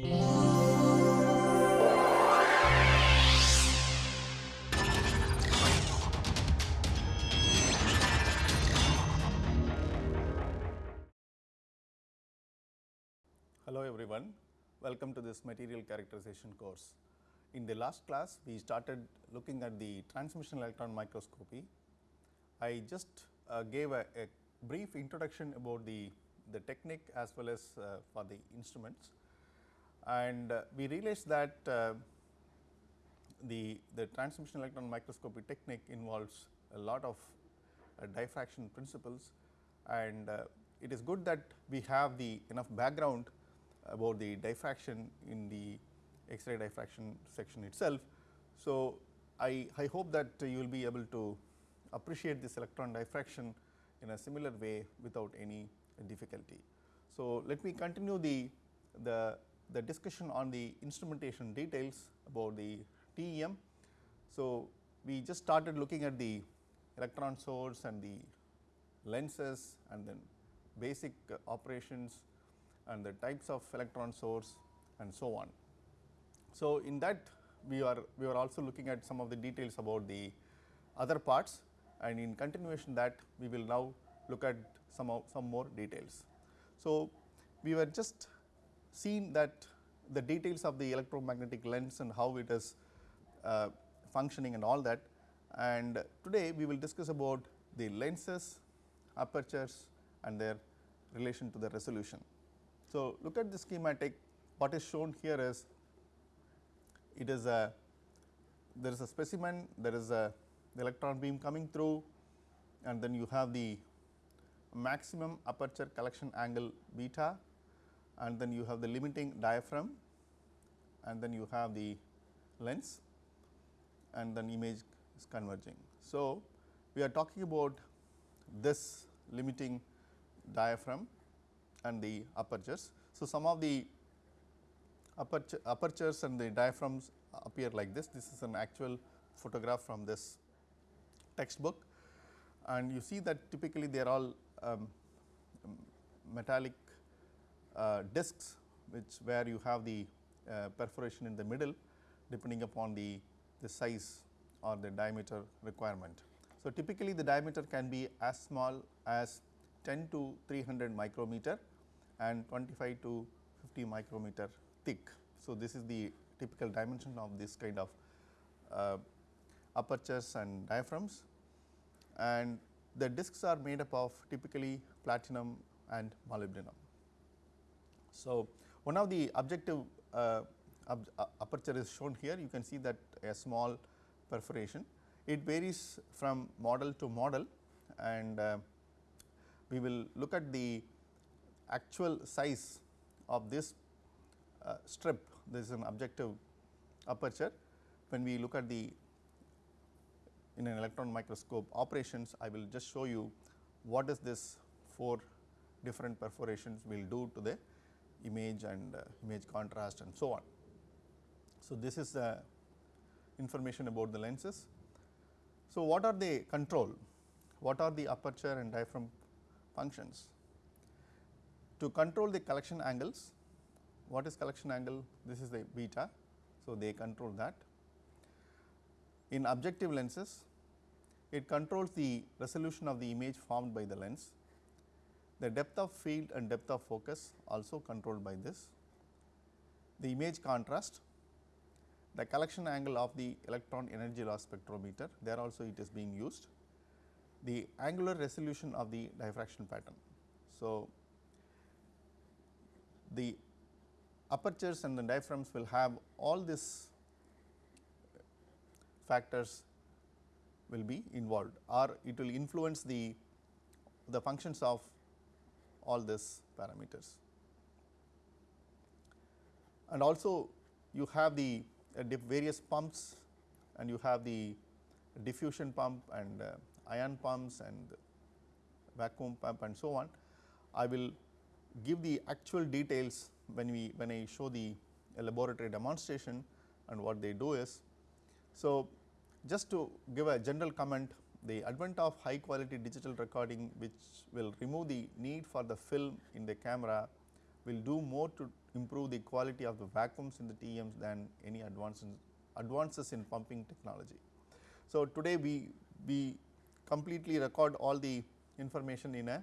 Hello everyone, welcome to this material characterization course. In the last class, we started looking at the transmission electron microscopy. I just uh, gave a, a, brief introduction about the, the technique as well as uh, for the instruments and uh, we realized that uh, the, the transmission electron microscopy technique involves a lot of uh, diffraction principles and it is good that we have the enough background about the diffraction in the X-ray diffraction section itself. So, I, I hope that you will be able to appreciate this electron diffraction in a similar way without any difficulty. So, let me continue the, the, the discussion on the instrumentation details about the TEM. So, we just started looking at the electron source and the lenses and then basic uh, operations and the types of electron source and so on. So, in that we are we are also looking at some of the details about the other parts and in continuation that we will now look at some of some more details. So, we were just seen that the details of the electromagnetic lens and how it is uh, functioning and all that. And today we will discuss about the lenses, apertures and their relation to the resolution. So, look at the schematic. What is shown here is it is a there is a specimen there is a the electron beam coming through and then you have the maximum aperture collection angle beta and then you have the limiting diaphragm and then you have the lens and then image is converging. So, we are talking about this limiting diaphragm and the apertures. So, some of the aperture, apertures and the diaphragms appear like this. This is an actual photograph from this textbook and you see that typically they are all um, metallic discs which where you have the uh, perforation in the middle depending upon the, the size or the diameter requirement. So, typically the diameter can be as small as 10 to 300 micrometer and 25 to 50 micrometer thick. So, this is the typical dimension of this kind of uh, apertures and diaphragms and the discs are made up of typically platinum and molybdenum. So, one of the objective uh, uh, aperture is shown here. You can see that a small perforation. It varies from model to model and uh, we will look at the actual size of this uh, strip. This is an objective aperture. When we look at the in an electron microscope operations I will just show you what is this four different perforations will do to the image and uh, image contrast and so on. So, this is the information about the lenses. So, what are they control? What are the aperture and diaphragm functions? To control the collection angles, what is collection angle? This is the beta. So, they control that. In objective lenses, it controls the resolution of the image formed by the lens. The depth of field and depth of focus also controlled by this. The image contrast, the collection angle of the electron energy loss spectrometer, there also it is being used. The angular resolution of the diffraction pattern. So, the apertures and the diaphragms will have all these factors will be involved or it will influence the, the functions of all these parameters. And also you have the uh, various pumps and you have the diffusion pump and uh, ion pumps and vacuum pump and so on. I will give the actual details when we when I show the laboratory demonstration and what they do is. So, just to give a general comment the advent of high quality digital recording which will remove the need for the film in the camera will do more to improve the quality of the vacuums in the TEMs than any advances advances in pumping technology. So, today we, we completely record all the information in a,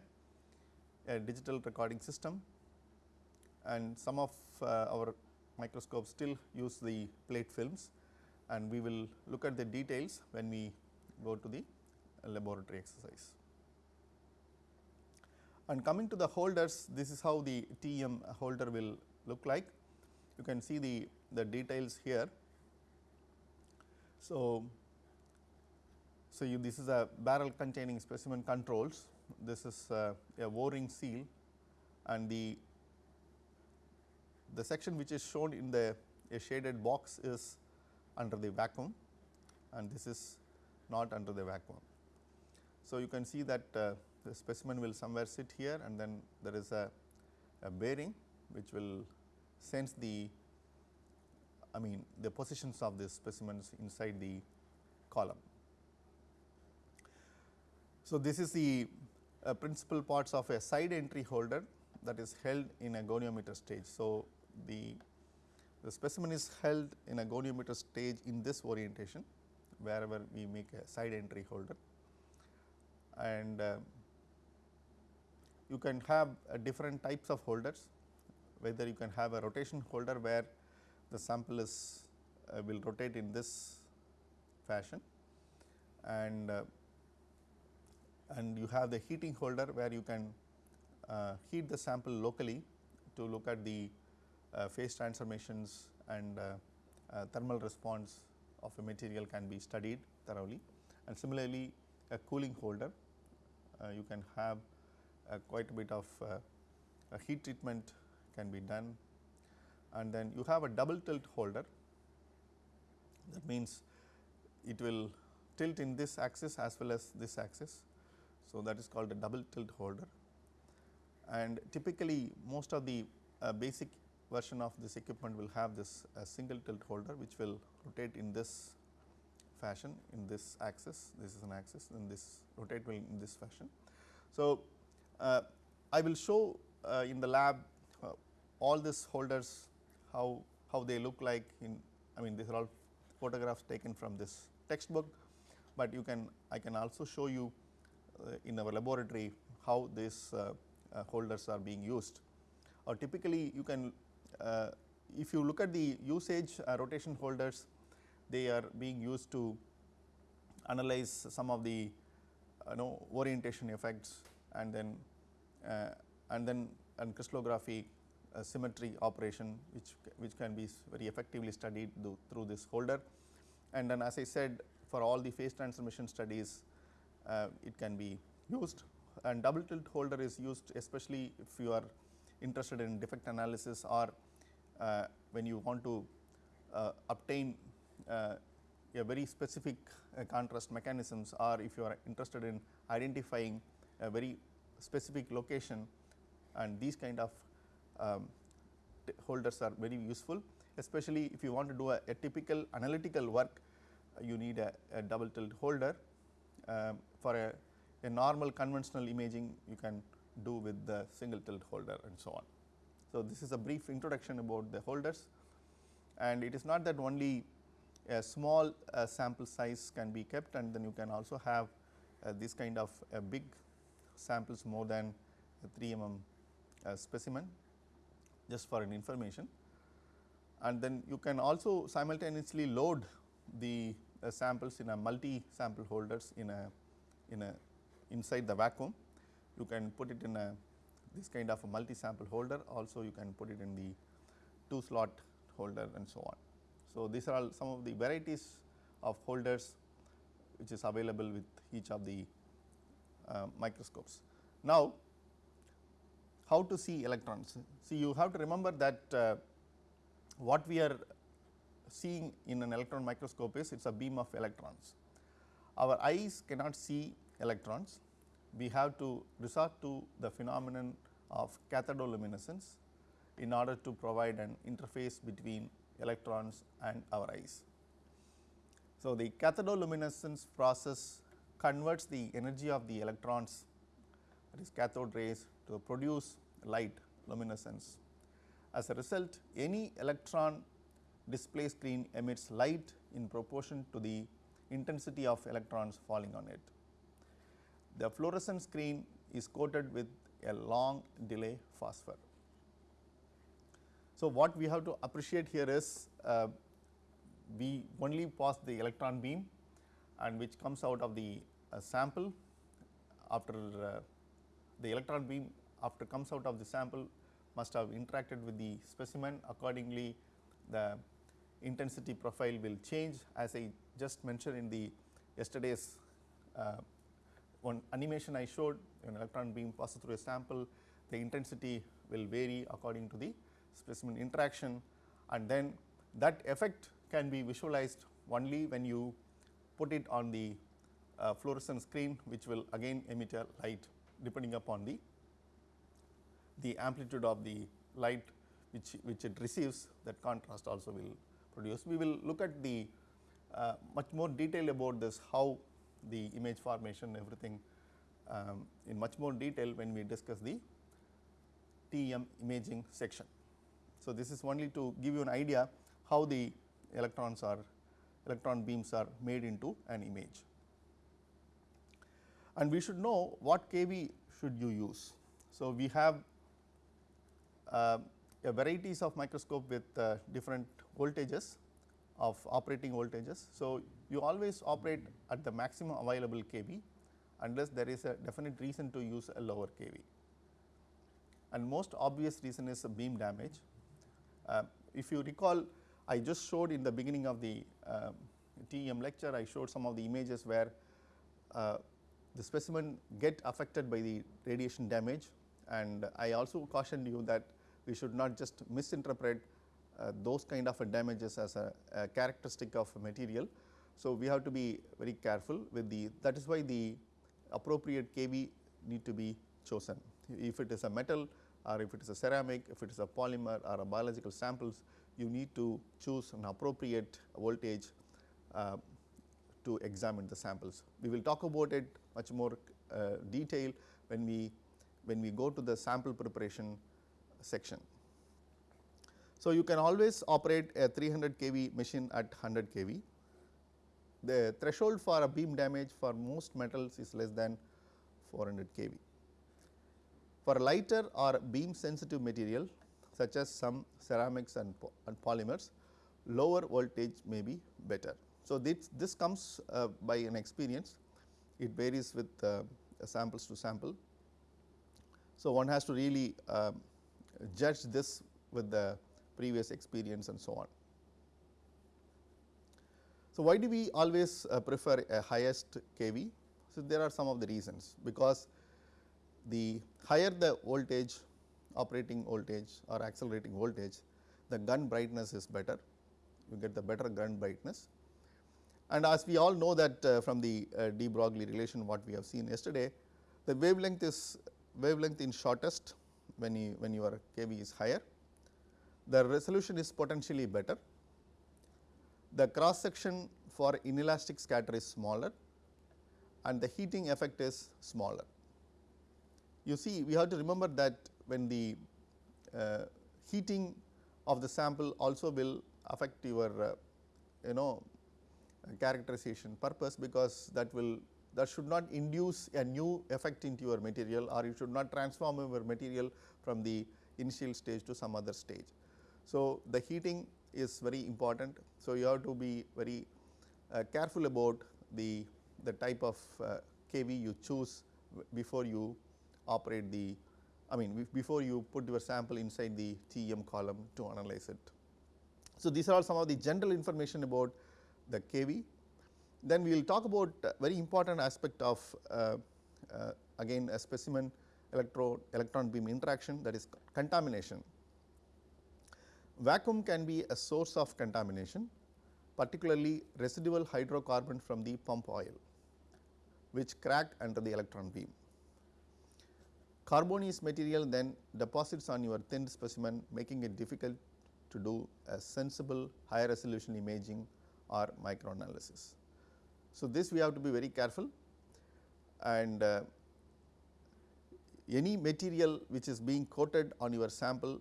a digital recording system and some of uh, our microscopes still use the plate films and we will look at the details when we go to the laboratory exercise. And coming to the holders, this is how the TEM holder will look like. You can see the, the details here. So, so you, this is a barrel containing specimen controls. This is uh, a O-ring seal and the the section which is shown in the a shaded box is under the vacuum and this is not under the vacuum. So, you can see that uh, the specimen will somewhere sit here and then there is a, a bearing which will sense the I mean the positions of the specimens inside the column. So, this is the uh, principal parts of a side entry holder that is held in a goniometer stage. So, the, the specimen is held in a goniometer stage in this orientation wherever we make a side entry holder and uh, you can have uh, different types of holders whether you can have a rotation holder where the sample is uh, will rotate in this fashion and uh, and you have the heating holder where you can uh, heat the sample locally to look at the uh, phase transformations and thermal response of a material can be studied thoroughly. And similarly a cooling holder you can have uh, quite a bit of uh, heat treatment can be done. And then you have a double tilt holder. That means it will tilt in this axis as well as this axis. So, that is called a double tilt holder. And typically most of the uh, basic version of this equipment will have this uh, single tilt holder which will rotate in this fashion in this axis, this is an axis and this rotate will in this fashion. So, uh, I will show uh, in the lab uh, all these holders how, how they look like in I mean these are all photographs taken from this textbook, but you can I can also show you uh, in our laboratory how these uh, uh, holders are being used or typically you can if you look at the usage rotation holders they are being used to analyze some of the you know orientation effects and then uh, and then and crystallography uh, symmetry operation which which can be very effectively studied through this holder. And then as I said for all the phase transformation studies uh, it can be used. And double tilt holder is used especially if you are interested in defect analysis or uh, when you want to uh, obtain a very specific contrast mechanisms or if you are interested in identifying a very specific location and these kind of um, holders are very useful especially if you want to do a, a typical analytical work uh, you need a, a, double tilt holder um, for a, a, normal conventional imaging you can do with the single tilt holder and so on. So, this is a brief introduction about the holders and it is not that only a small uh, sample size can be kept and then you can also have uh, this kind of a big samples more than 3 mm uh, specimen just for an information. And then you can also simultaneously load the uh, samples in a multi sample holders in a in a inside the vacuum. You can put it in a this kind of a multi sample holder also you can put it in the 2 slot holder and so on. So, these are all some of the varieties of holders which is available with each of the uh, microscopes. Now, how to see electrons? See you have to remember that uh, what we are seeing in an electron microscope is it is a beam of electrons. Our eyes cannot see electrons, we have to resort to the phenomenon of cathodoluminescence in order to provide an interface between electrons and our eyes. So, the cathodoluminescence process converts the energy of the electrons that is cathode rays to produce light luminescence As a result, any electron display screen emits light in proportion to the intensity of electrons falling on it. The fluorescent screen is coated with a long delay phosphor. So, what we have to appreciate here is uh, we only pass the electron beam and which comes out of the uh, sample after uh, the electron beam after comes out of the sample must have interacted with the specimen. Accordingly the intensity profile will change. As I just mentioned in the yesterday's uh, one animation I showed an electron beam passes through a sample the intensity will vary according to the specimen interaction and then that effect can be visualized only when you put it on the uh, fluorescent screen which will again emit a light depending upon the the amplitude of the light which, which it receives that contrast also will produce. We will look at the uh, much more detail about this how the image formation everything um, in much more detail when we discuss the TEM imaging section. So, this is only to give you an idea how the electrons are electron beams are made into an image. And we should know what kV should you use. So, we have uh, a varieties of microscope with uh, different voltages of operating voltages. So, you always operate at the maximum available kV unless there is a definite reason to use a lower kV. And most obvious reason is a beam damage. Uh, if you recall I just showed in the beginning of the uh, TEM lecture I showed some of the images where uh, the specimen get affected by the radiation damage and I also cautioned you that we should not just misinterpret uh, those kind of damages as a, a, characteristic of a material. So, we have to be very careful with the that is why the appropriate kV need to be chosen. If it is a metal or if it is a ceramic, if it is a polymer or a biological samples, you need to choose an appropriate voltage uh, to examine the samples. We will talk about it much more uh, detail when we when we go to the sample preparation section. So, you can always operate a 300 kV machine at 100 kV. The threshold for a beam damage for most metals is less than 400 kV. For lighter or beam sensitive material such as some ceramics and, po and polymers, lower voltage may be better. So, this, this comes uh, by an experience, it varies with uh, samples to sample. So, one has to really um, judge this with the previous experience and so on. So, why do we always uh, prefer a highest kV? So, there are some of the reasons because the higher the voltage operating voltage or accelerating voltage, the gun brightness is better, you get the better gun brightness. And as we all know that uh, from the uh, de Broglie relation what we have seen yesterday, the wavelength is wavelength in shortest when you when your kV is higher, the resolution is potentially better, the cross section for inelastic scatter is smaller and the heating effect is smaller. You see we have to remember that when the uh, heating of the sample also will affect your uh, you know characterization purpose because that will that should not induce a new effect into your material or you should not transform your material from the initial stage to some other stage. So, the heating is very important. So, you have to be very uh, careful about the, the type of uh, kV you choose before you operate the I mean before you put your sample inside the TEM column to analyze it. So, these are all some of the general information about the kV. Then we will talk about very important aspect of uh, uh, again a specimen electro electron beam interaction that is contamination. Vacuum can be a source of contamination particularly residual hydrocarbon from the pump oil which cracked under the electron beam. Carbonaceous material then deposits on your thin specimen making it difficult to do a sensible high resolution imaging or microanalysis. So, this we have to be very careful and uh, any material which is being coated on your sample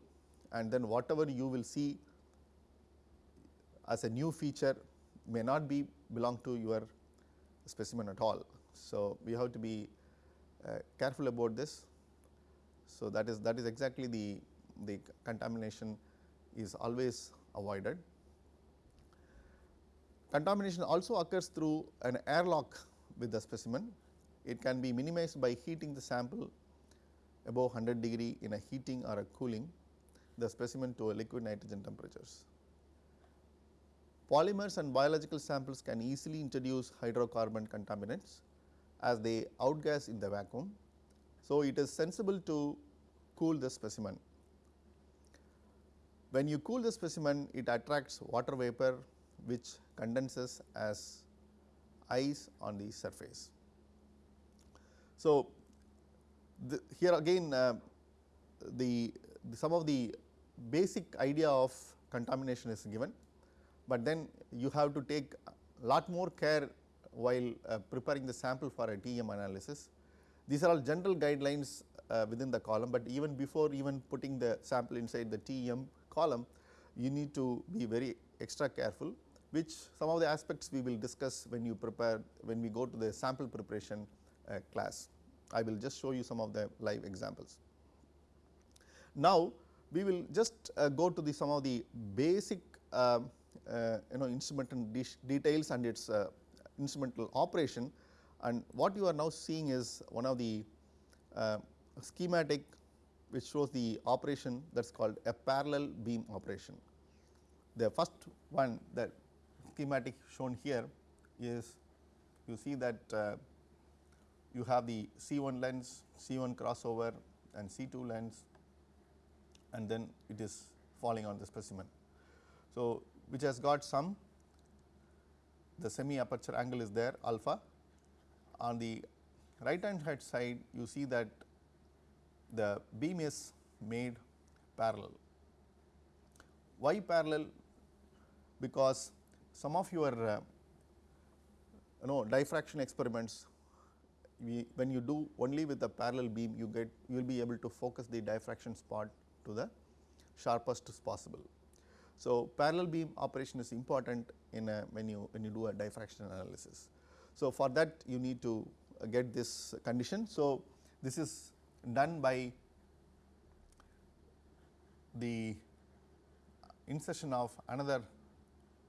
and then whatever you will see as a new feature may not be belong to your specimen at all. So, we have to be uh, careful about this. So, that is that is exactly the, the contamination is always avoided. Contamination also occurs through an airlock with the specimen. It can be minimized by heating the sample above 100 degree in a heating or a cooling the specimen to a liquid nitrogen temperatures. Polymers and biological samples can easily introduce hydrocarbon contaminants as they outgas in the vacuum. So, it is sensible to cool the specimen. When you cool the specimen, it attracts water vapor which condenses as ice on the surface. So, the, here again uh, the, the, some of the basic idea of contamination is given, but then you have to take lot more care while uh, preparing the sample for a TEM analysis. These are all general guidelines uh, within the column, but even before even putting the sample inside the TEM column, you need to be very extra careful which some of the aspects we will discuss when you prepare when we go to the sample preparation uh, class. I will just show you some of the live examples. Now, we will just uh, go to the some of the basic uh, uh, you know instrumental details and its uh, instrumental operation and what you are now seeing is one of the uh, schematic which shows the operation that is called a parallel beam operation. The first one that schematic shown here is you see that uh, you have the C1 lens, C1 crossover and C2 lens and then it is falling on the specimen. So, which has got some the semi aperture angle is there alpha. On the right hand side you see that the beam is made parallel. Why parallel? Because some of your uh, you know diffraction experiments we when you do only with the parallel beam you get you will be able to focus the diffraction spot to the sharpest possible. So, parallel beam operation is important in a when you when you do a diffraction analysis. So, for that you need to get this condition. So, this is done by the insertion of another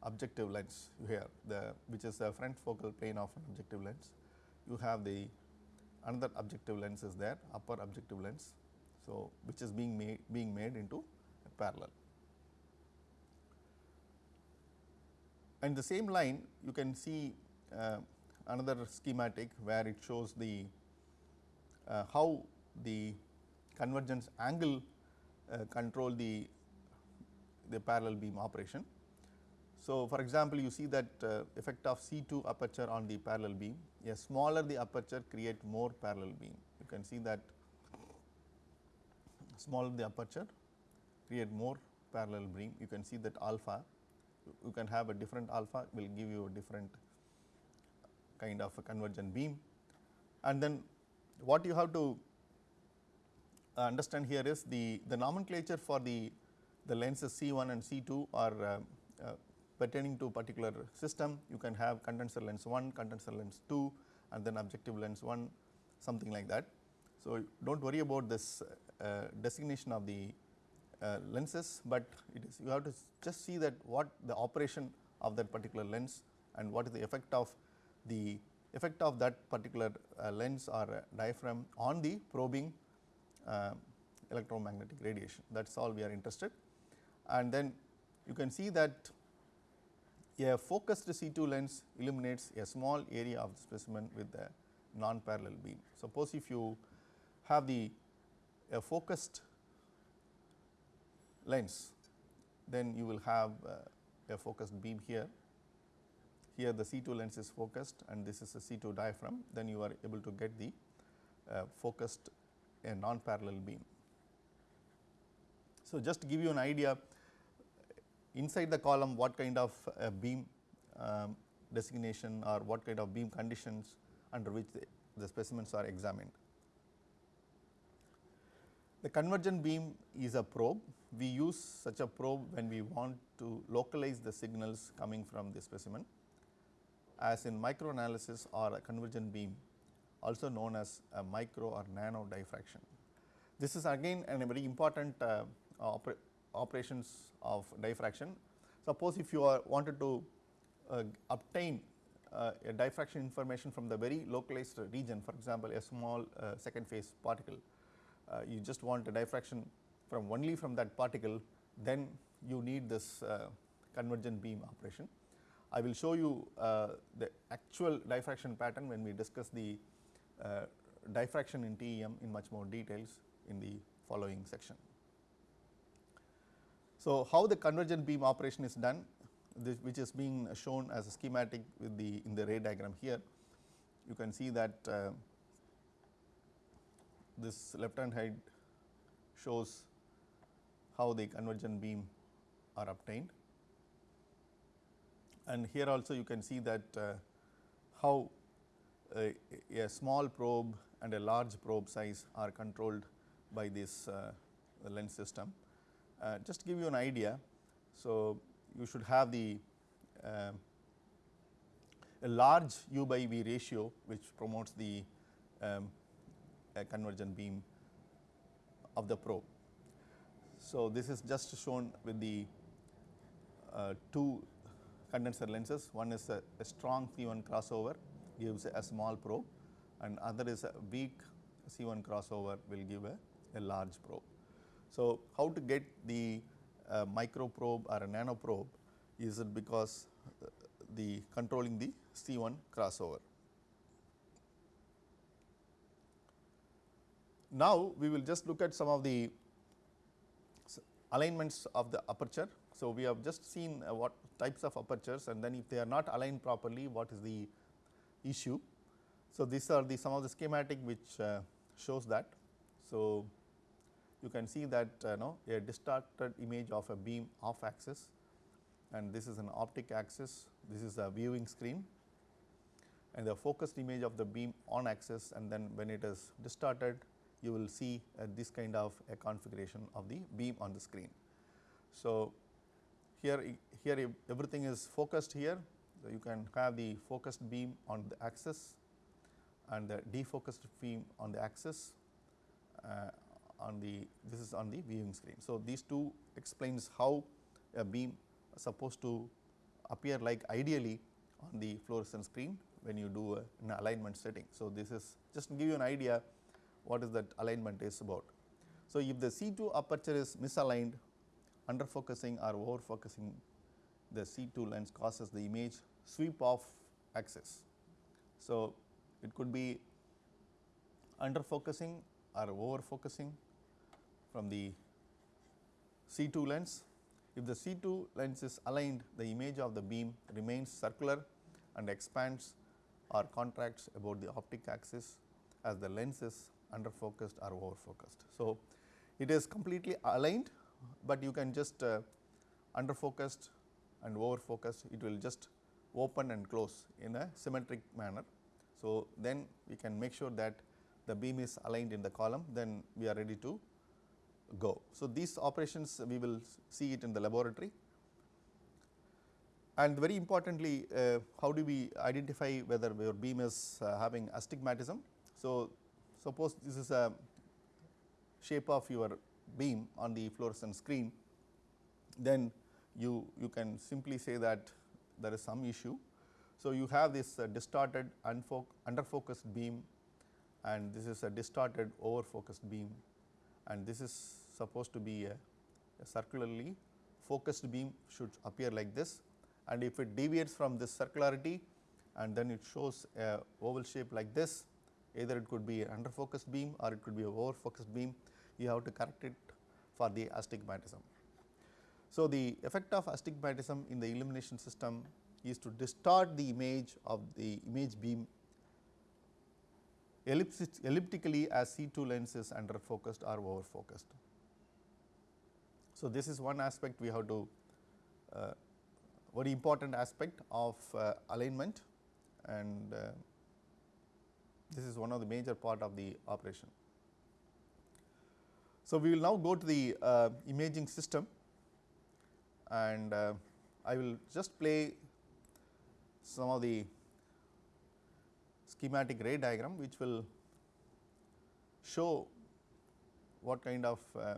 objective lens here the which is the front focal plane of an objective lens. You have the another objective lens is there upper objective lens. So, which is being made being made into a parallel. And the same line you can see uh, another schematic where it shows the uh, how the convergence angle uh, control the the parallel beam operation. So, for example, you see that uh, effect of C2 aperture on the parallel beam, a smaller the aperture create more parallel beam. You can see that smaller the aperture create more parallel beam. You can see that alpha, you can have a different alpha will give you a different kind of a convergent beam. And then what you have to understand here is the, the nomenclature for the, the lenses C1 and C2 are uh, uh, pertaining to particular system. You can have condenser lens 1, condenser lens 2 and then objective lens 1 something like that. So, do not worry about this uh, designation of the uh, lenses, but it is you have to just see that what the operation of that particular lens and what is the effect of the effect of that particular uh, lens or diaphragm on the probing uh, electromagnetic radiation that is all we are interested. And then you can see that a focused C2 lens illuminates a small area of the specimen with a non-parallel beam. Suppose if you have the a focused lens, then you will have uh, a focused beam here. Here the C2 lens is focused and this is a C2 diaphragm, then you are able to get the uh, focused a non-parallel beam. So, just to give you an idea inside the column what kind of uh, beam um, designation or what kind of beam conditions under which the, the specimens are examined. The convergent beam is a probe. We use such a probe when we want to localize the signals coming from the specimen as in microanalysis or a convergent beam also known as a micro or nano diffraction. This is again a very important uh, oper operations of diffraction. Suppose if you are wanted to uh, obtain uh, a diffraction information from the very localized region for example, a small uh, second phase particle, uh, you just want a diffraction from only from that particle then you need this uh, convergent beam operation. I will show you the actual diffraction pattern when we discuss the diffraction in TEM in much more details in the following section. So, how the convergent beam operation is done this which is being shown as a schematic with the in the ray diagram here. You can see that uh, this left hand side shows how the convergent beam are obtained and here also you can see that uh, how a, a, small probe and a large probe size are controlled by this uh, lens system. Uh, just to give you an idea, so you should have the uh, a large u by v ratio which promotes the um, convergent beam of the probe. So, this is just shown with the uh, two condenser lenses, one is a, a, strong C1 crossover gives a small probe and other is a weak C1 crossover will give a, a large probe. So, how to get the uh, micro probe or a nano probe is it because uh, the controlling the C1 crossover. Now, we will just look at some of the alignments of the aperture. So, we have just seen uh, what types of apertures and then if they are not aligned properly what is the issue. So, these are the some of the schematic which uh, shows that. So, you can see that uh, know a distorted image of a beam off axis and this is an optic axis, this is a viewing screen and the focused image of the beam on axis and then when it is distorted you will see uh, this kind of a configuration of the beam on the screen. So, here here everything is focused here so you can have the focused beam on the axis and the defocused beam on the axis uh, on the this is on the viewing screen. So, these two explains how a beam supposed to appear like ideally on the fluorescent screen when you do a, an alignment setting. So, this is just to give you an idea what is that alignment is about. So, if the C2 aperture is misaligned under focusing or over focusing the C2 lens causes the image sweep off axis. So, it could be under focusing or over focusing from the C2 lens. If the C2 lens is aligned, the image of the beam remains circular and expands or contracts about the optic axis as the lens is under focused or over focused. So, it is completely aligned, but you can just uh, under focused and over focused, it will just open and close in a symmetric manner. So, then we can make sure that the beam is aligned in the column, then we are ready to go. So, these operations we will see it in the laboratory and very importantly uh, how do we identify whether your beam is uh, having astigmatism. So, suppose this is a shape of your beam on the fluorescent screen then you, you can simply say that there is some issue. So, you have this uh, distorted under focused beam and this is a distorted over focused beam and this is supposed to be a, a circularly focused beam should appear like this and if it deviates from this circularity and then it shows a oval shape like this either it could be an under focused beam or it could be a over focused beam you have to correct it for the astigmatism. So, the effect of astigmatism in the illumination system is to distort the image of the image beam elliptically as C2 lens is under focused or over focused. So, this is one aspect we have to uh, very important aspect of uh, alignment and uh, this is one of the major part of the operation. So, we will now go to the uh, imaging system and uh, I will just play some of the schematic ray diagram which will show what kind of uh,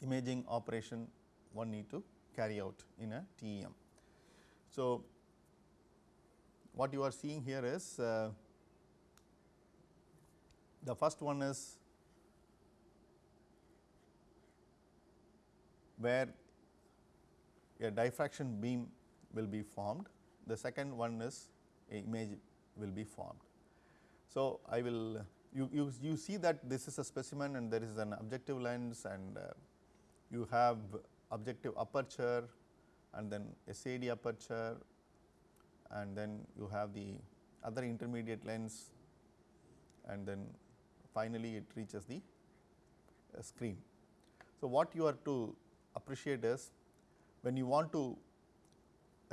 imaging operation one need to carry out in a TEM. So, what you are seeing here is uh, the first one is where a diffraction beam will be formed, the second one is a image will be formed. So, I will you, you, you see that this is a specimen and there is an objective lens and uh, you have objective aperture and then SAD aperture and then you have the other intermediate lens and then finally, it reaches the uh, screen. So, what you are to appreciate is when you want to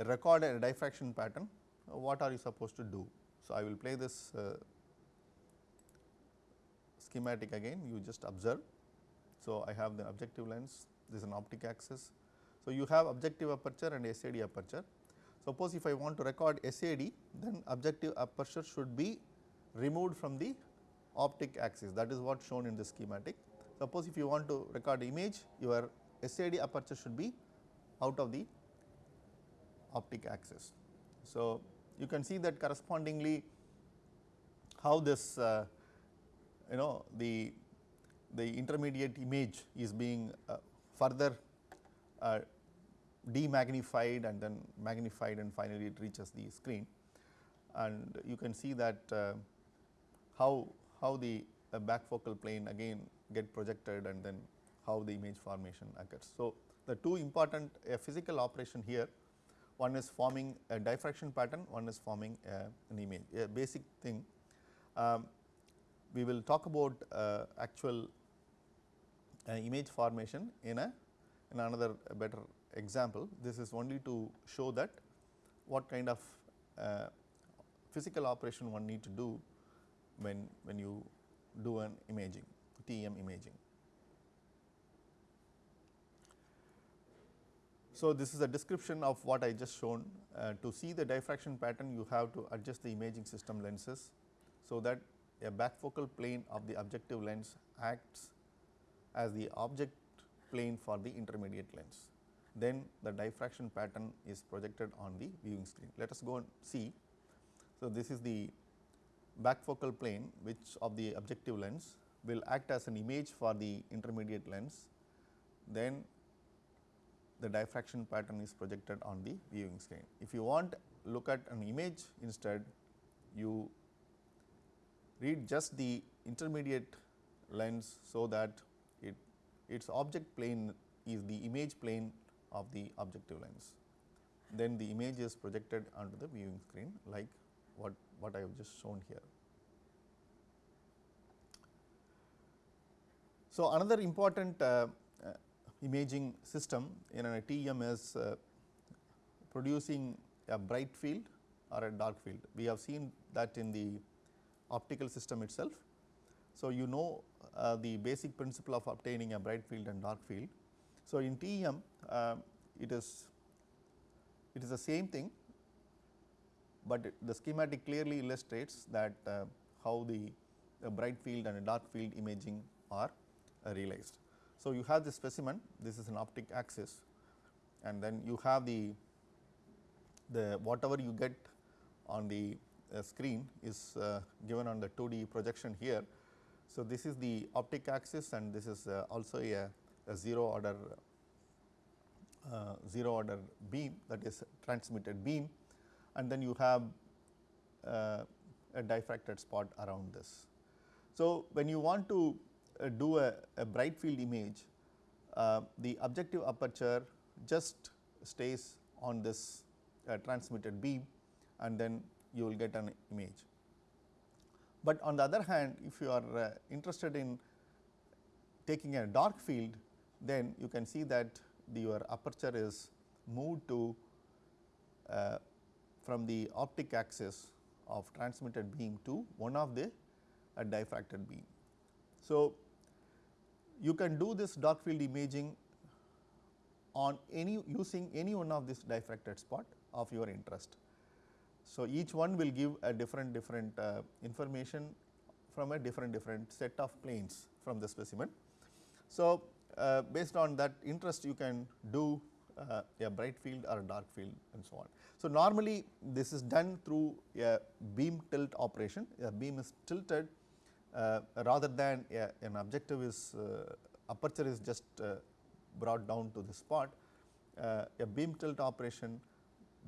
record a diffraction pattern, what are you supposed to do? So, I will play this uh, schematic again, you just observe. So, I have the objective lens, this is an optic axis. So, you have objective aperture and SAD aperture. Suppose if I want to record SAD, then objective aperture should be removed from the optic axis that is what shown in the schematic. Suppose if you want to record image, your SAD aperture should be out of the optic axis. So, you can see that correspondingly how this uh, you know the the intermediate image is being uh, further uh, demagnified and then magnified and finally it reaches the screen and you can see that uh, how how the back focal plane again get projected and then how the image formation occurs. So, the two important physical operation here one is forming a diffraction pattern, one is forming an image a basic thing. Um, we will talk about uh, actual uh, image formation in a in another better example. This is only to show that what kind of uh, physical operation one need to do when, when you do an imaging TEM imaging. So, this is a description of what I just shown uh, to see the diffraction pattern you have to adjust the imaging system lenses. So, that a back focal plane of the objective lens acts as the object plane for the intermediate lens. Then the diffraction pattern is projected on the viewing screen. Let us go and see. So, this is the back focal plane which of the objective lens will act as an image for the intermediate lens. Then the diffraction pattern is projected on the viewing screen. If you want look at an image instead, you read just the intermediate lens so that it its object plane is the image plane of the objective lens. Then the image is projected onto the viewing screen like what, what I have just shown here. So, another important uh, imaging system in a TEM is uh, producing a bright field or a dark field. We have seen that in the optical system itself. So, you know uh, the basic principle of obtaining a bright field and dark field. So, in TEM uh, it is it is the same thing, but the schematic clearly illustrates that uh, how the, bright field and dark field imaging are realized. So, you have the specimen this is an optic axis and then you have the the whatever you get on the uh, screen is uh, given on the 2D projection here. So, this is the optic axis and this is uh, also a, a 0 order uh, 0 order beam that is transmitted beam and then you have uh, a diffracted spot around this. So, when you want to do a, a, bright field image, uh, the objective aperture just stays on this uh, transmitted beam and then you will get an image. But on the other hand, if you are uh, interested in taking a dark field, then you can see that the, your aperture is moved to uh, from the optic axis of transmitted beam to one of the diffracted beam. So, you can do this dark field imaging on any using any one of this diffracted spot of your interest. So, each one will give a different different uh, information from a different different set of planes from the specimen. So, uh, based on that interest you can do uh, a bright field or a dark field and so on. So, normally this is done through a beam tilt operation, a beam is tilted rather than a, an objective is uh, aperture is just uh, brought down to the spot. Uh, a beam tilt operation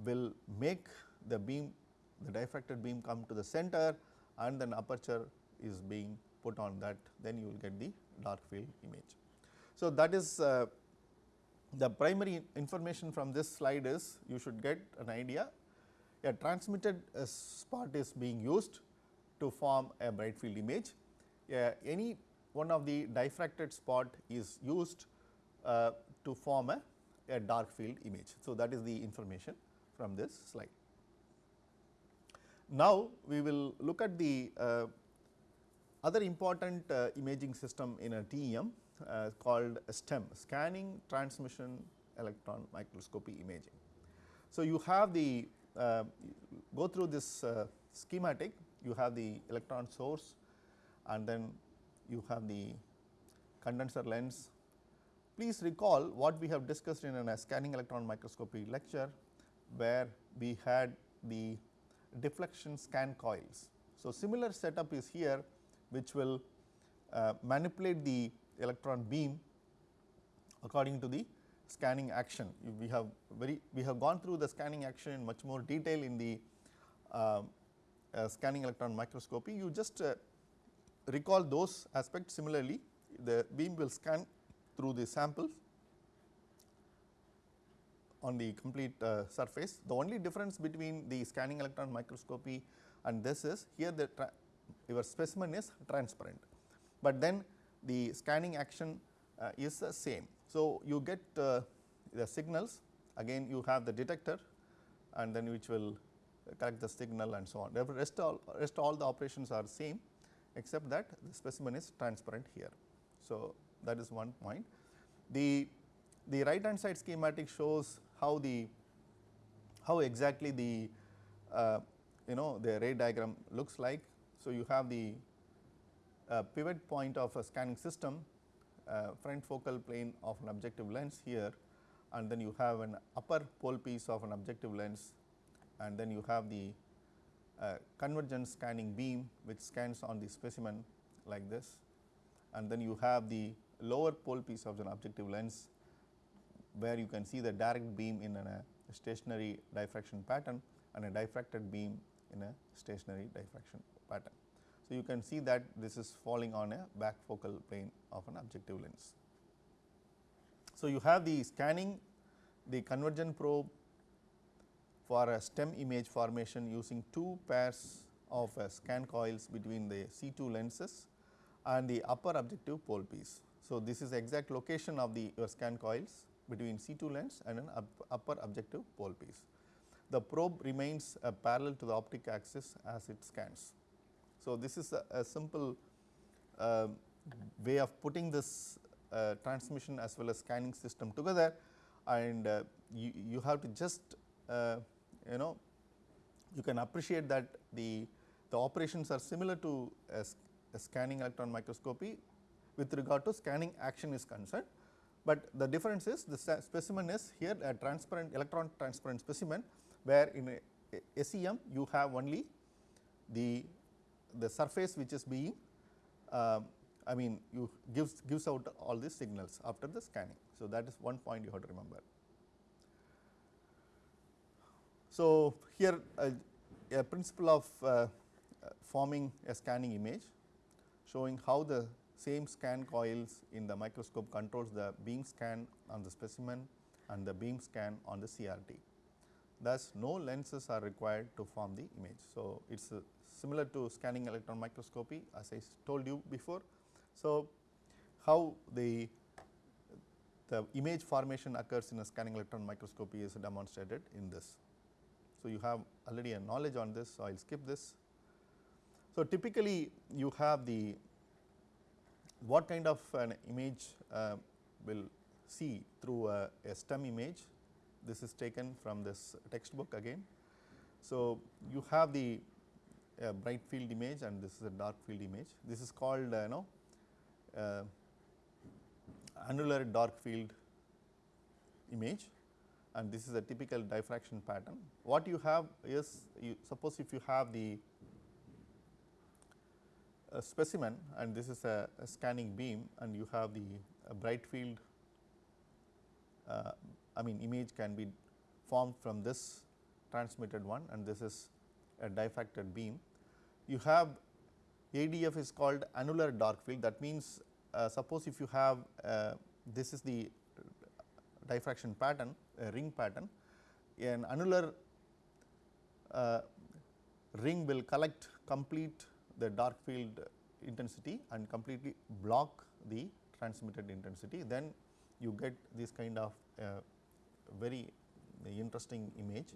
will make the beam the diffracted beam come to the center and then aperture is being put on that then you will get the dark field image. So, that is uh, the primary information from this slide is you should get an idea a transmitted uh, spot is being used to form a bright field image. Uh, any one of the diffracted spot is used uh, to form a, a dark field image. So, that is the information from this slide. Now, we will look at the uh, other important uh, imaging system in a TEM uh, called STEM scanning transmission electron microscopy imaging. So, you have the uh, go through this uh, schematic you have the electron source and then you have the condenser lens. Please recall what we have discussed in a scanning electron microscopy lecture where we had the deflection scan coils. So, similar setup is here which will uh, manipulate the electron beam according to the scanning action. We have very we have gone through the scanning action in much more detail in the uh, scanning electron microscopy. You just uh, recall those aspects similarly the beam will scan through the samples on the complete uh, surface. The only difference between the scanning electron microscopy and this is here the your specimen is transparent, but then the scanning action uh, is the same. So, you get uh, the signals again you have the detector and then which will collect the signal and so on. Rest all rest all the operations are same except that the specimen is transparent here. So, that is one point. The, the right hand side schematic shows how the how exactly the uh, you know the ray diagram looks like. So, you have the uh, pivot point of a scanning system uh, front focal plane of an objective lens here and then you have an upper pole piece of an objective lens and then you have the uh, convergence scanning beam which scans on the specimen like this and then you have the lower pole piece of an objective lens where you can see the direct beam in a stationary diffraction pattern and a diffracted beam in a stationary diffraction pattern. So, you can see that this is falling on a back focal plane of an objective lens. So, you have the scanning the convergent probe for a STEM image formation using two pairs of uh, scan coils between the C2 lenses and the upper objective pole piece. So, this is exact location of the your scan coils between C2 lens and an up, upper objective pole piece. The probe remains uh, parallel to the optic axis as it scans. So, this is a, a simple uh, way of putting this uh, transmission as well as scanning system together and uh, you, you have to just uh, you know you can appreciate that the, the operations are similar to a, a scanning electron microscopy with regard to scanning action is concerned, but the difference is the specimen is here a transparent electron transparent specimen where in a, SEM you have only the the surface which is being uh, I mean you gives gives out all these signals after the scanning. So, that is one point you have to remember. So, here uh, a principle of uh, forming a scanning image showing how the same scan coils in the microscope controls the beam scan on the specimen and the beam scan on the CRT. Thus, no lenses are required to form the image. So, it is similar to scanning electron microscopy as I told you before. So, how the the image formation occurs in a scanning electron microscopy is demonstrated in this. So, you have already a knowledge on this, so I will skip this. So, typically you have the what kind of an image uh, will see through a, a, STEM image. This is taken from this textbook again. So, you have the bright field image and this is a dark field image. This is called uh, you know uh, annular dark field image and this is a typical diffraction pattern. What you have is you suppose if you have the specimen and this is a, a, scanning beam and you have the bright field uh, I mean image can be formed from this transmitted one and this is a diffracted beam. You have ADF is called annular dark field that means uh, suppose if you have uh, this is the diffraction pattern a ring pattern an annular uh, ring will collect complete the dark field intensity and completely block the transmitted intensity then you get this kind of uh, very interesting image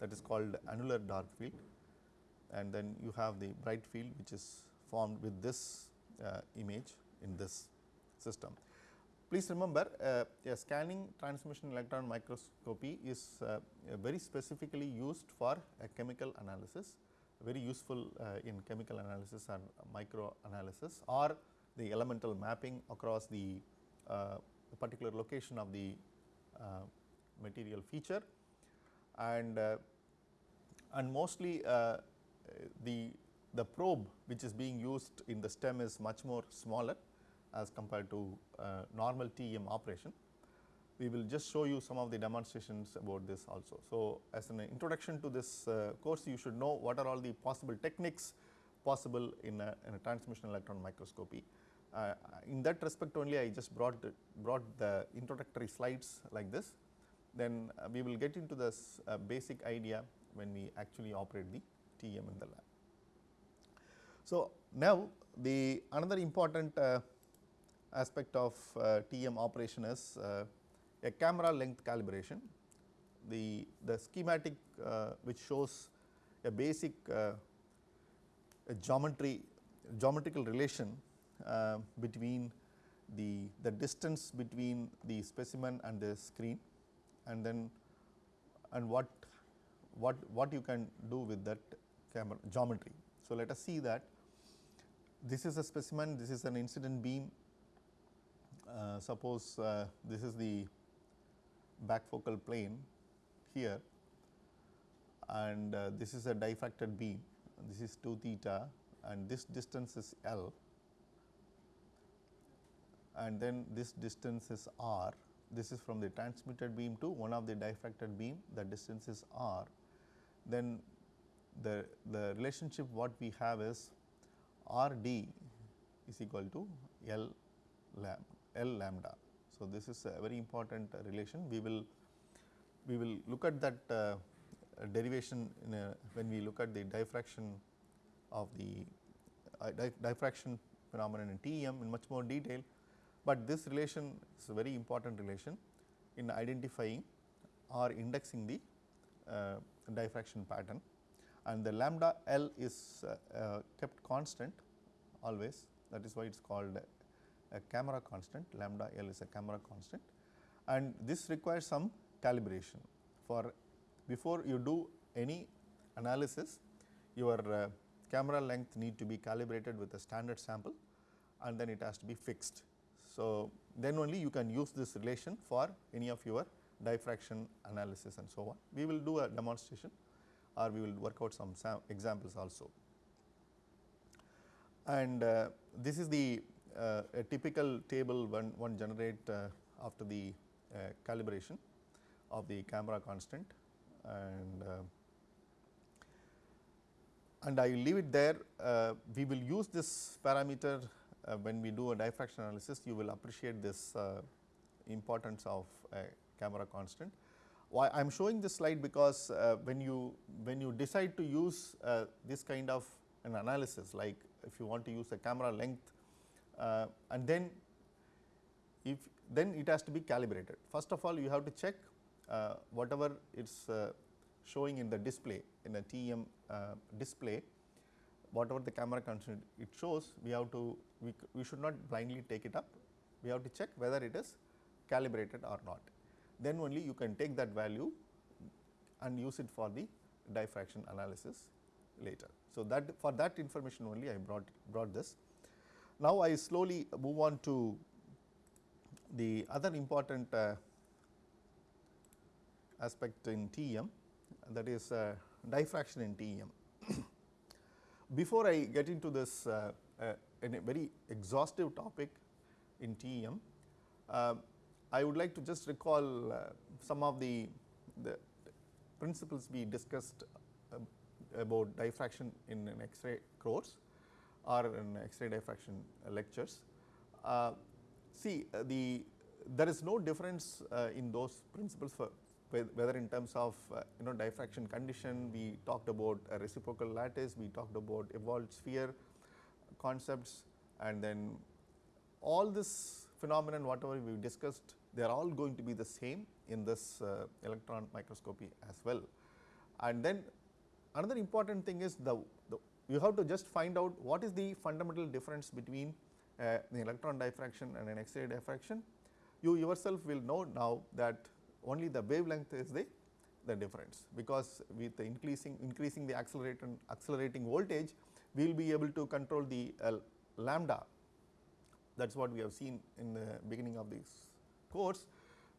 that is called annular dark field and then you have the bright field which is formed with this uh, image in this system. Please remember uh, a scanning transmission electron microscopy is uh, very specifically used for a chemical analysis, very useful uh, in chemical analysis and micro analysis or the elemental mapping across the uh, particular location of the uh, material feature. And and mostly the the probe which is being used in the STEM is much more smaller as compared to uh, normal TEM operation. We will just show you some of the demonstrations about this also. So, as an introduction to this uh, course you should know what are all the possible techniques possible in a, in a transmission electron microscopy. Uh, in that respect only I just brought the, brought the introductory slides like this, then uh, we will get into this uh, basic idea when we actually operate the TEM in the lab. So, now the another important uh, aspect of uh, TM operation is uh, a camera length calibration. The, the schematic uh, which shows a basic a geometry geometrical relation between the, the distance between the specimen and the screen and then and what what what you can do with that camera geometry. So, let us see that this is a specimen, this is an incident beam uh, suppose uh, this is the back focal plane here and uh, this is a diffracted beam. This is 2 theta and this distance is L. And then this distance is R. This is from the transmitted beam to one of the diffracted beam. The distance is R. Then the, the relationship what we have is R d is equal to L lambda L lambda. So, this is a very important relation. We will we will look at that uh, derivation a, when we look at the diffraction of the uh, diffraction phenomenon in TEM in much more detail, but this relation is a very important relation in identifying or indexing the uh, diffraction pattern and the lambda L is uh, uh, kept constant always that is why it is called a camera constant lambda L is a camera constant and this requires some calibration for before you do any analysis your uh, camera length need to be calibrated with a standard sample and then it has to be fixed. So, then only you can use this relation for any of your diffraction analysis and so on. We will do a demonstration or we will work out some examples also. And uh, this is the uh, a typical table one, one generate uh, after the uh, calibration of the camera constant and and I will leave it there. Uh, we will use this parameter uh, when we do a diffraction analysis. You will appreciate this uh, importance of camera constant. Why I am showing this slide because when you when you decide to use this kind of an analysis like if you want to use a camera length uh, and then if then it has to be calibrated. First of all you have to check uh, whatever it is uh, showing in the display in a TEM uh, display whatever the camera it shows we have to we, we should not blindly take it up we have to check whether it is calibrated or not then only you can take that value and use it for the diffraction analysis later. So, that for that information only I brought brought this. Now, I slowly move on to the other important uh, aspect in TEM that is uh, diffraction in TEM. Before I get into this uh, uh, in a very exhaustive topic in TEM, uh, I would like to just recall uh, some of the, the principles we discussed uh, about diffraction in an X-ray course or in X-ray diffraction lectures. Uh, see the there is no difference in those principles for whether in terms of uh, you know diffraction condition, we talked about a reciprocal lattice, we talked about Ewald sphere concepts and then all this phenomenon whatever we discussed they are all going to be the same in this uh, electron microscopy as well. And then another important thing is the, you have to just find out what is the fundamental difference between uh, the electron diffraction and an X-ray diffraction. You yourself will know now that only the wavelength is the, the difference because with the increasing increasing the accelerating accelerating voltage we will be able to control the uh, lambda that is what we have seen in the beginning of this course.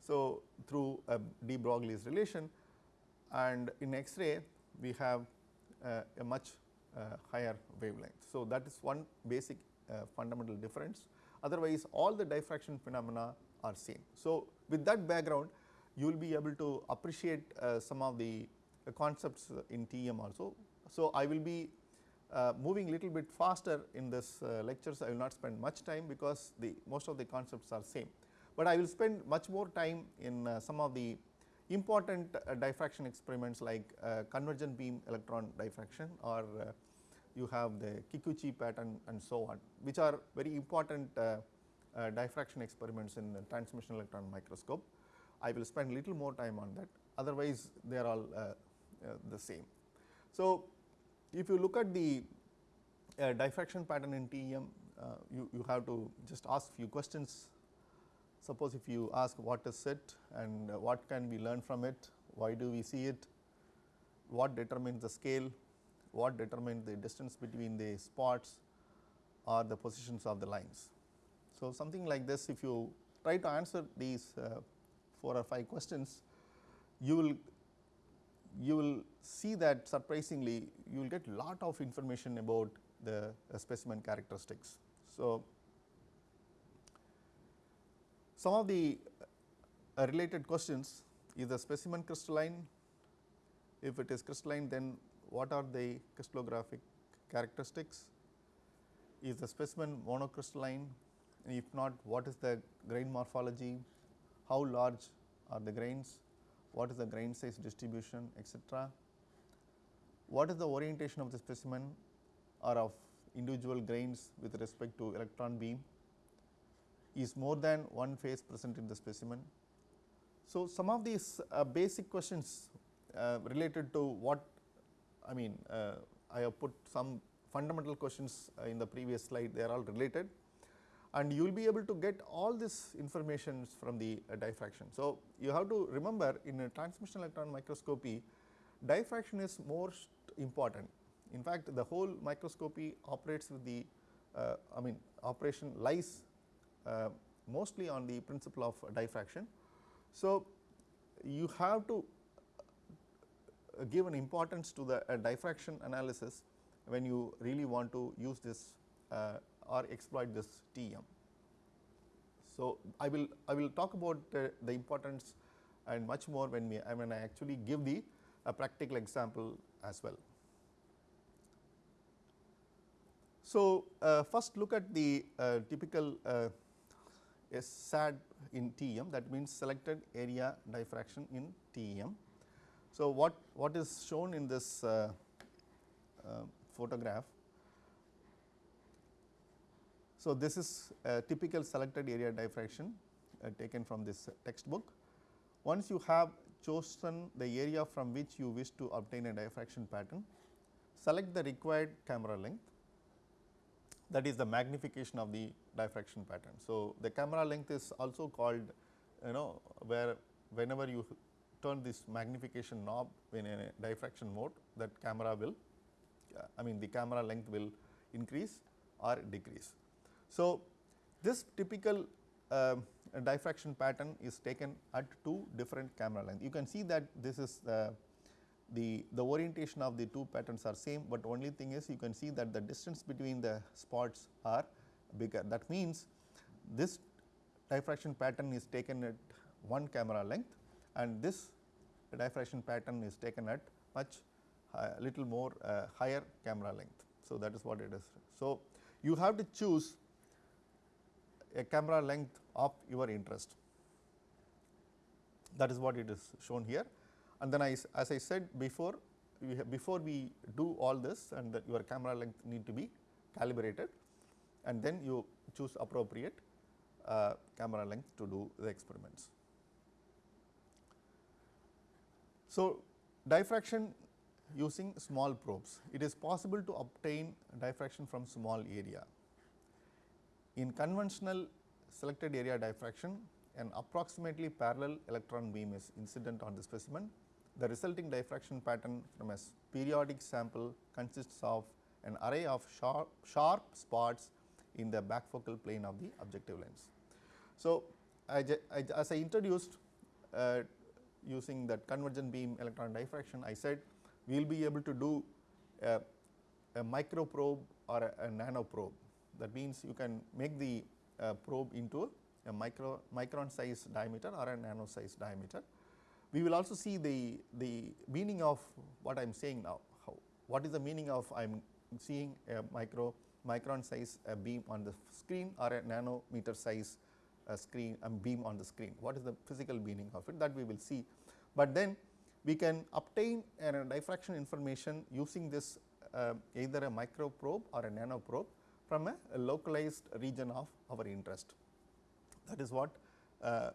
So, through a de Broglie's relation and in X-ray we have uh, a much higher wavelength. So, that is one basic uh, fundamental difference otherwise all the diffraction phenomena are same. So, with that background you will be able to appreciate uh, some of the uh, concepts in TEM also. So, I will be uh, moving little bit faster in this uh, lectures I will not spend much time because the most of the concepts are same, but I will spend much more time in uh, some of the important uh, diffraction experiments like convergent beam electron diffraction or you have the Kikuchi pattern and so on which are very important diffraction experiments in transmission electron microscope. I will spend little more time on that otherwise they are all uh, uh, the same. So, if you look at the uh, diffraction pattern in TEM uh, you, you have to just ask few questions. Suppose if you ask what is it and what can we learn from it, why do we see it, what determines the scale, what determines the distance between the spots or the positions of the lines. So, something like this if you try to answer these uh, 4 or 5 questions, you will you will see that surprisingly you will get lot of information about the uh, specimen characteristics. So, some of the uh, related questions is the specimen crystalline, if it is crystalline then what are the crystallographic characteristics, is the specimen monocrystalline, if not what is the grain morphology, how large are the grains, what is the grain size distribution etc. What is the orientation of the specimen or of individual grains with respect to electron beam, is more than one phase present in the specimen. So, some of these uh, basic questions uh, related to what I mean uh, I have put some fundamental questions uh, in the previous slide they are all related and you will be able to get all this information from the uh, diffraction. So, you have to remember in a transmission electron microscopy diffraction is most important. In fact, the whole microscopy operates with the uh, I mean operation lies mostly on the principle of diffraction. So, you have to uh, give an importance to the uh, diffraction analysis when you really want to use this uh, or exploit this TEM. So, I will I will talk about uh, the importance and much more when we I when I actually give the a practical example as well. So, uh, first look at the uh, typical SAD in TEM that means selected area diffraction in TEM. So, what what is shown in this uh, uh, photograph so, this is a typical selected area diffraction uh, taken from this textbook. Once you have chosen the area from which you wish to obtain a diffraction pattern, select the required camera length that is the magnification of the diffraction pattern. So, the camera length is also called you know where whenever you turn this magnification knob in a diffraction mode that camera will uh, I mean the camera length will increase or decrease. So, this typical uh, diffraction pattern is taken at two different camera length. You can see that this is the, the, the orientation of the two patterns are same, but only thing is you can see that the distance between the spots are bigger. That means, this diffraction pattern is taken at one camera length and this diffraction pattern is taken at much uh, little more uh, higher camera length. So, that is what it is. So, you have to choose a camera length of your interest that is what it is shown here and then I as I said before we before we do all this and that your camera length need to be calibrated and then you choose appropriate uh, camera length to do the experiments. So, diffraction using small probes. It is possible to obtain diffraction from small area. In conventional selected area diffraction, an approximately parallel electron beam is incident on the specimen. The resulting diffraction pattern from a periodic sample consists of an array of sharp, sharp spots in the back focal plane of the objective lens. So, I, I, as I introduced uh, using that convergent beam electron diffraction, I said we will be able to do a, a micro probe or a, a, nano probe. That means, you can make the uh, probe into a micro micron size diameter or a nano size diameter. We will also see the, the meaning of what I am saying now, how, what is the meaning of I am seeing a micro micron size beam on the screen or a nanometer size screen and beam on the screen. What is the physical meaning of it that we will see, but then we can obtain a diffraction information using this uh, either a micro probe or a nano probe from a, a localized region of our interest. That is what uh,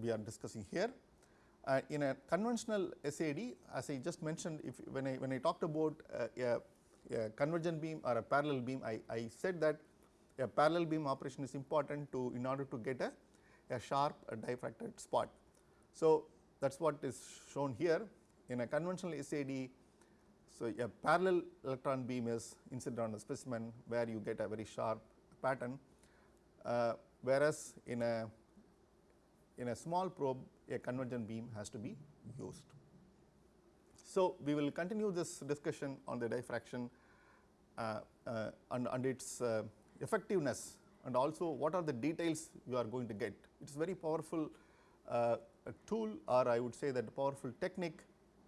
we are discussing here. Uh, in a conventional SAD as I just mentioned if when I when I talked about uh, a, a, convergent beam or a parallel beam I, I said that a parallel beam operation is important to in order to get a, a sharp a diffracted spot. So, that is what is shown here in a conventional SAD. So, a parallel electron beam is incident on a specimen where you get a very sharp pattern, uh, whereas in a in a small probe a convergent beam has to be used. So, we will continue this discussion on the diffraction uh, uh, and, and its uh, effectiveness and also what are the details you are going to get. It is very powerful uh, tool or I would say that powerful technique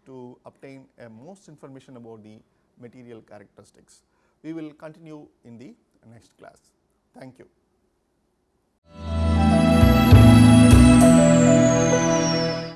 to obtain a most information about the material characteristics. We will continue in the next class. Thank you.